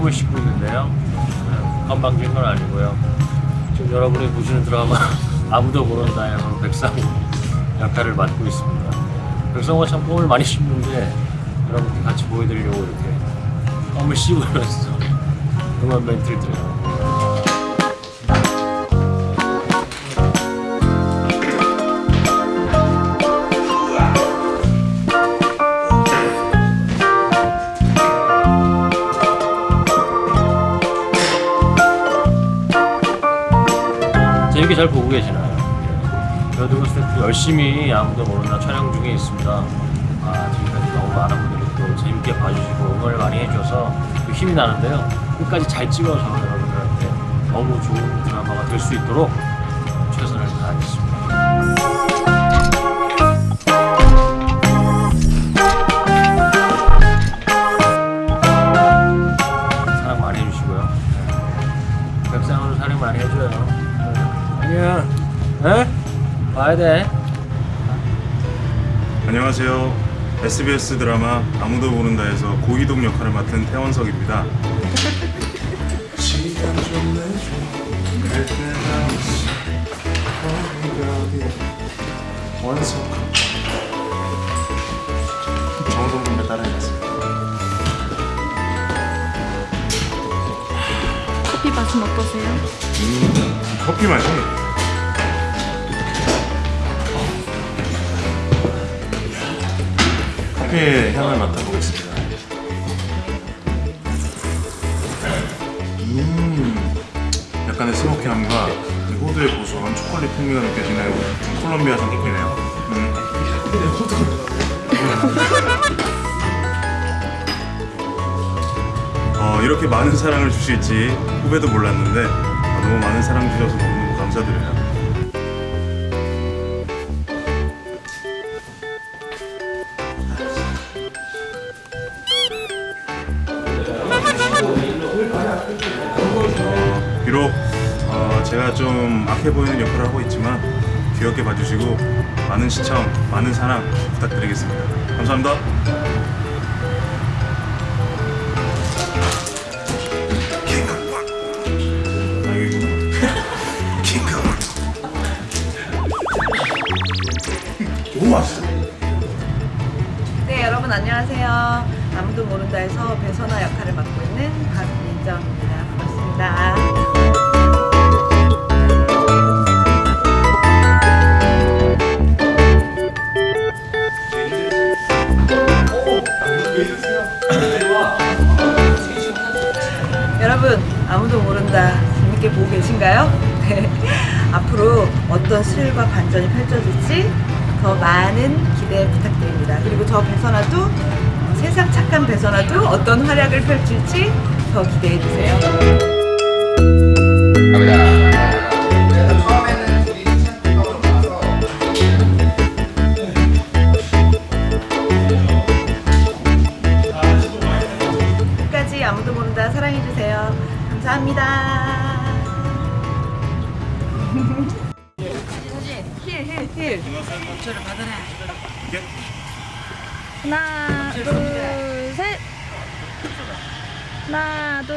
껌을 씹고 있는데요. 네, 건방진 건 아니고요. 지금 여러분이 보시는 드라마 아무도 모른다에서 백상우 역할을 맡고 있습니다. 백상우가 참 껌을 많이 씹는데 여러분께 같이 보여드리려고 이렇게 껌을 씹으면서 응원 멘트를 드려요. 재밌게 잘 보고 계시나요? 저도 스태프 열심히 아무도 모르나 촬영 중에 있습니다. 아, 지금까지 너무 많은 분들이 또 재밌게 봐주시고 응원을 많이 해줘서 또 힘이 나는데요. 끝까지 잘 찍어서 여러분들한테 너무 좋은 드라마가 될 수 있도록 네. 아니야. 에? 와야 돼. 안녕하세요. SBS 드라마 아무도 모른다에서 고희동 역할을 맡은 태원석입니다. 정성분배 따라해봤습니다. 커피 맛은 어떠세요? 커피 맛이 커피의 향을 맡아보겠습니다. 음, 약간의 스모키함과 이 호두의 고소한 초콜릿 풍미가 느껴지는 콜롬비아산 커피네요. 음. 어, 이렇게 많은 사랑을 주실지 후배도 몰랐는데 아, 너무 많은 사랑 주셔서 너무너무 감사드려요. 비록 어, 제가 좀 악해 보이는 역할을 하고 있지만 귀엽게 봐주시고 많은 시청, 많은 사랑 부탁드리겠습니다. 감사합니다. 아무도 모른다에서 배선아 역할을 맡고 있는 박민정입니다. 반갑습니다. 여러분 아무도 모른다 재밌게 보고 계신가요? 네. 앞으로 어떤 스릴과 반전이 펼쳐질지 더 많은 기대 부탁드립니다. 그리고 저 배선아도 어, 세상 착한 배선아도 어떤 활약을 펼칠지 더 기대해 주세요. 끝까지 아무도 모른다 사랑해 주세요. 감사합니다. 힐, 힐, 힐. 하나, 둘, 셋. 하나, 둘,